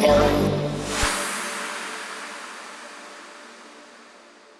freedom.